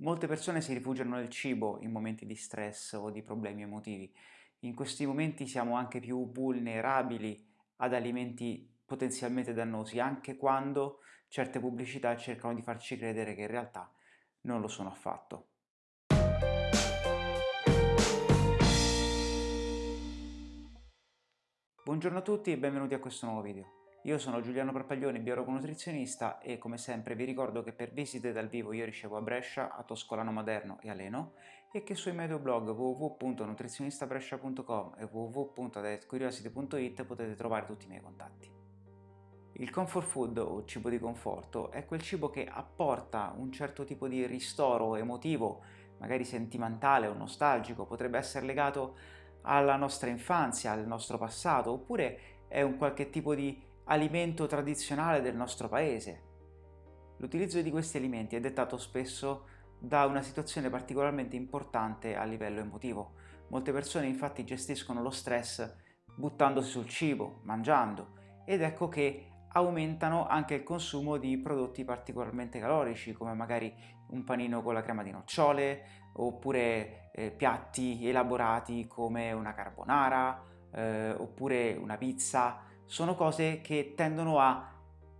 Molte persone si rifugiano nel cibo in momenti di stress o di problemi emotivi. In questi momenti siamo anche più vulnerabili ad alimenti potenzialmente dannosi, anche quando certe pubblicità cercano di farci credere che in realtà non lo sono affatto. Buongiorno a tutti e benvenuti a questo nuovo video. Io sono Giuliano Parpaglione, biologo nutrizionista e come sempre vi ricordo che per visite dal vivo io ricevo a Brescia, a Toscolano Maderno e a Leno e che sui miei due blog www.nutrizionistabrescia.com e www.dietcuriosity.it potete trovare tutti i miei contatti. Il comfort food o cibo di conforto è quel cibo che apporta un certo tipo di ristoro emotivo, magari sentimentale o nostalgico, potrebbe essere legato alla nostra infanzia, al nostro passato, oppure è un qualche tipo di alimento tradizionale del nostro paese. L'utilizzo di questi alimenti è dettato spesso da una situazione particolarmente importante a livello emotivo. Molte persone infatti gestiscono lo stress buttandosi sul cibo, mangiando, ed ecco che aumentano anche il consumo di prodotti particolarmente calorici come magari un panino con la crema di nocciole oppure eh, piatti elaborati come una carbonara eh, oppure una pizza sono cose che tendono a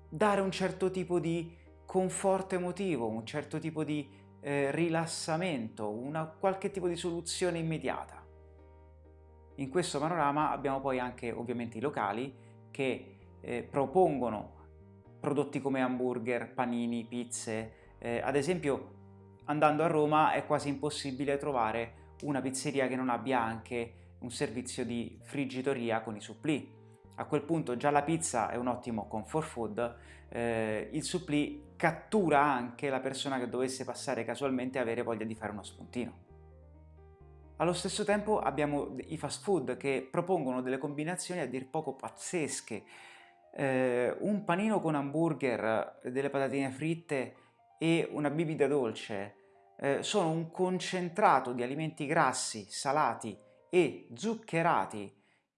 dare un certo tipo di conforto emotivo, un certo tipo di eh, rilassamento, una qualche tipo di soluzione immediata. In questo panorama abbiamo poi anche ovviamente i locali che eh, propongono prodotti come hamburger, panini, pizze. Eh, ad esempio andando a Roma è quasi impossibile trovare una pizzeria che non abbia anche un servizio di friggitoria con i supplì a quel punto già la pizza è un ottimo comfort food, eh, il supplì cattura anche la persona che dovesse passare casualmente e avere voglia di fare uno spuntino. Allo stesso tempo abbiamo i fast food che propongono delle combinazioni a dir poco pazzesche. Eh, un panino con hamburger, delle patatine fritte e una bibita dolce eh, sono un concentrato di alimenti grassi, salati e zuccherati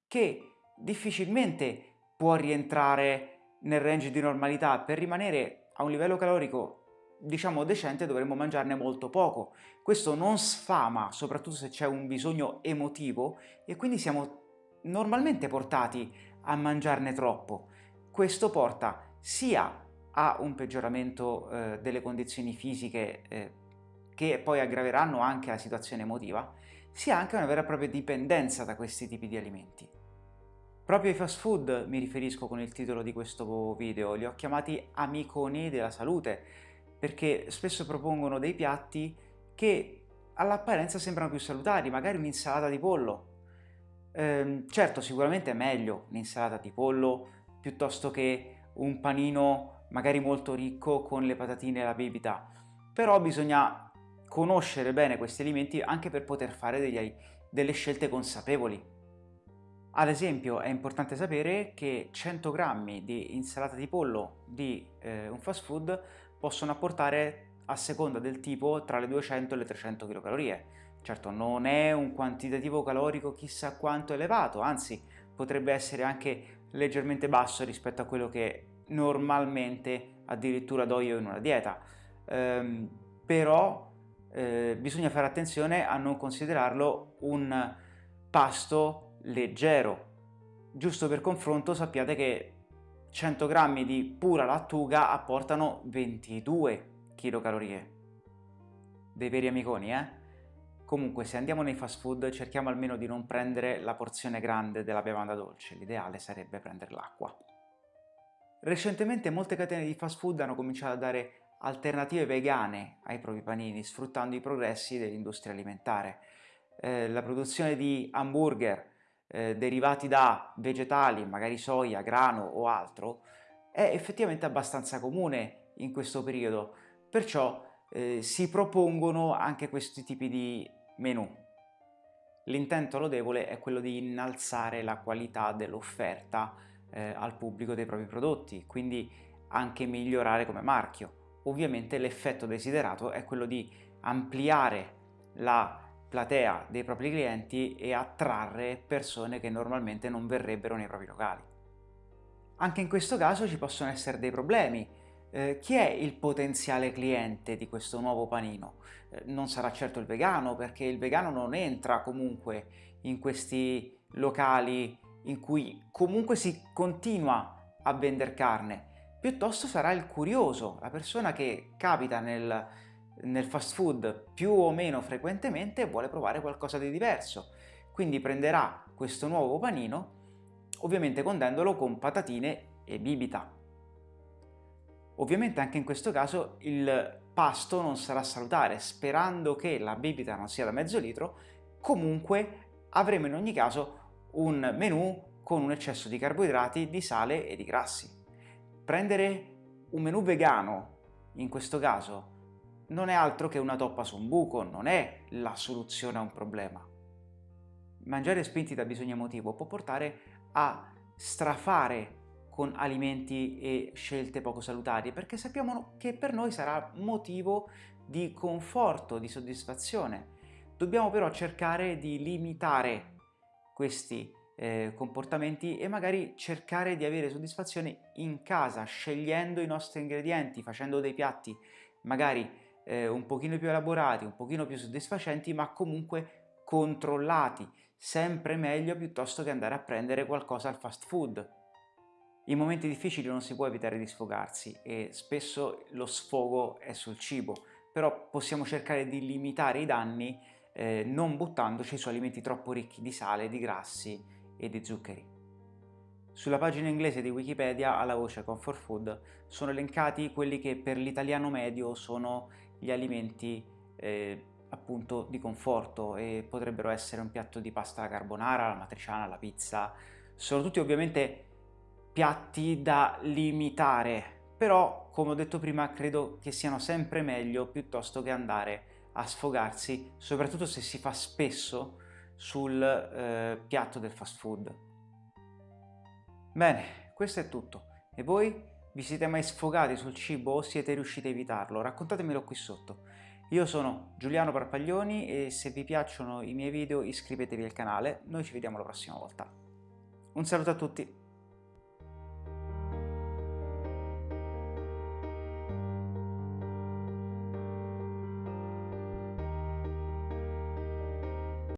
che difficilmente può rientrare nel range di normalità. Per rimanere a un livello calorico diciamo decente dovremmo mangiarne molto poco. Questo non sfama, soprattutto se c'è un bisogno emotivo e quindi siamo normalmente portati a mangiarne troppo. Questo porta sia a un peggioramento eh, delle condizioni fisiche eh, che poi aggraveranno anche la situazione emotiva, sia anche a una vera e propria dipendenza da questi tipi di alimenti. Proprio ai fast food mi riferisco con il titolo di questo video, li ho chiamati amiconi della salute, perché spesso propongono dei piatti che all'apparenza sembrano più salutari, magari un'insalata di pollo. Ehm, certo, sicuramente è meglio un'insalata di pollo piuttosto che un panino magari molto ricco con le patatine e la bibita, però bisogna conoscere bene questi alimenti anche per poter fare degli, delle scelte consapevoli. Ad esempio è importante sapere che 100 grammi di insalata di pollo di eh, un fast food possono apportare a seconda del tipo tra le 200 e le 300 kcal. Certo non è un quantitativo calorico chissà quanto elevato, anzi potrebbe essere anche leggermente basso rispetto a quello che normalmente addirittura do io in una dieta. Ehm, però eh, bisogna fare attenzione a non considerarlo un pasto leggero. Giusto per confronto sappiate che 100 grammi di pura lattuga apportano 22 kcal. Dei veri amiconi, eh? Comunque, se andiamo nei fast food, cerchiamo almeno di non prendere la porzione grande della bevanda dolce. L'ideale sarebbe prendere l'acqua. Recentemente molte catene di fast food hanno cominciato a dare alternative vegane ai propri panini, sfruttando i progressi dell'industria alimentare. Eh, la produzione di hamburger, eh, derivati da vegetali, magari soia, grano o altro, è effettivamente abbastanza comune in questo periodo, perciò eh, si propongono anche questi tipi di menù. L'intento lodevole è quello di innalzare la qualità dell'offerta eh, al pubblico dei propri prodotti, quindi anche migliorare come marchio. Ovviamente l'effetto desiderato è quello di ampliare la platea dei propri clienti e attrarre persone che normalmente non verrebbero nei propri locali. Anche in questo caso ci possono essere dei problemi. eh, chi è il potenziale cliente di questo nuovo panino? Eh, non sarà certo il vegano, perché il vegano non entra comunque in questi locali in cui comunque si continua a vendere carne, piuttosto sarà il curioso, la persona che capita nel, nel fast food più o meno frequentemente vuole provare qualcosa di diverso. Quindi prenderà questo nuovo panino, ovviamente condendolo con patatine e bibita. Ovviamente anche in questo caso il pasto non sarà salutare, sperando che la bibita non sia da mezzo litro, comunque avremo in ogni caso un menù con un eccesso di carboidrati, di sale e di grassi. Prendere un menù vegano, in questo caso, non è altro che una toppa su un buco, non è la soluzione a un problema. Mangiare spinti da bisogno emotivo può portare a strafare con alimenti e scelte poco salutari, perché sappiamo che per noi sarà motivo di conforto, di soddisfazione. Dobbiamo però cercare di limitare questi eh, comportamenti e magari cercare di avere soddisfazione in casa, scegliendo i nostri ingredienti, facendo dei piatti magari eh, un pochino più elaborati, un pochino più soddisfacenti, ma comunque controllati, sempre meglio piuttosto che andare a prendere qualcosa al fast food. In momenti difficili non si può evitare di sfogarsi e spesso lo sfogo è sul cibo, però possiamo cercare di limitare i danni eh, non buttandoci su alimenti troppo ricchi di sale, di grassi e di zuccheri. Sulla pagina inglese di Wikipedia, alla voce Comfort Food, sono elencati quelli che per l'italiano medio sono gli alimenti eh, appunto di conforto e potrebbero essere un piatto di pasta alla carbonara, la matriciana, la pizza. Sono tutti ovviamente piatti da limitare, però come ho detto prima credo che siano sempre meglio piuttosto che andare a sfogarsi, soprattutto se si fa spesso sul eh, piatto del fast food. Bene, questo è tutto. E voi? Vi siete mai sfogati sul cibo o siete riusciti a evitarlo? Raccontatemelo qui sotto. Io sono Giuliano Parpaglioni e se vi piacciono i miei video iscrivetevi al canale. Noi ci vediamo la prossima volta. Un saluto a tutti!